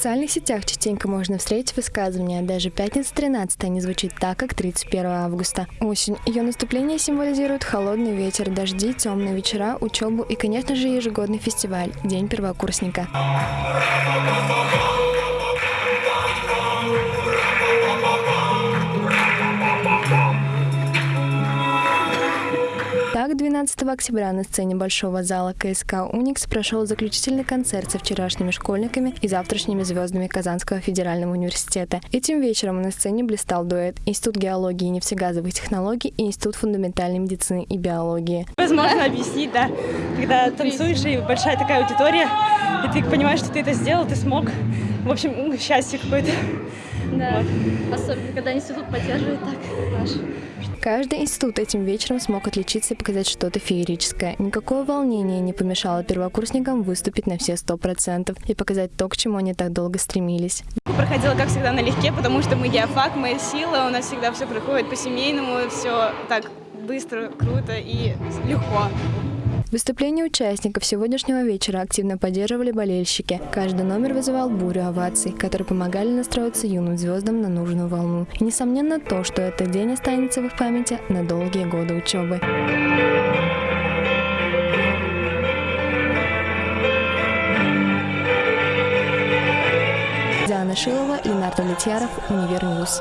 социальных сетях частенько можно встретить высказывания «даже пятница 13 не звучит так, как 31 августа». Осень. Ее наступление символизирует холодный ветер, дожди, темные вечера, учебу и, конечно же, ежегодный фестиваль «День первокурсника». Так, 12 октября на сцене Большого зала КСК «Уникс» прошел заключительный концерт со вчерашними школьниками и завтрашними звездами Казанского федерального университета. Этим вечером на сцене блистал дуэт Институт геологии и нефтегазовых технологий и Институт фундаментальной медицины и биологии. Возможно объяснить, да, когда танцуешь и большая такая аудитория, и ты понимаешь, что ты это сделал, ты смог. В общем, счастье какое-то. Да, особенно когда институт поддерживает так наш. Каждый институт этим вечером смог отличиться и показать что-то феерическое. Никакое волнение не помешало первокурсникам выступить на все сто процентов и показать то, к чему они так долго стремились. Проходила, как всегда, налегке, потому что мы геофак, моя сила, у нас всегда все проходит по-семейному, все так быстро, круто и легко. Выступление участников сегодняшнего вечера активно поддерживали болельщики. Каждый номер вызывал бурю оваций, которые помогали настроиться юным звездам на нужную волну. И несомненно то, что этот день останется в их памяти на долгие годы учебы. Диана Шилова, Ленар Давлетьяров, Универ News.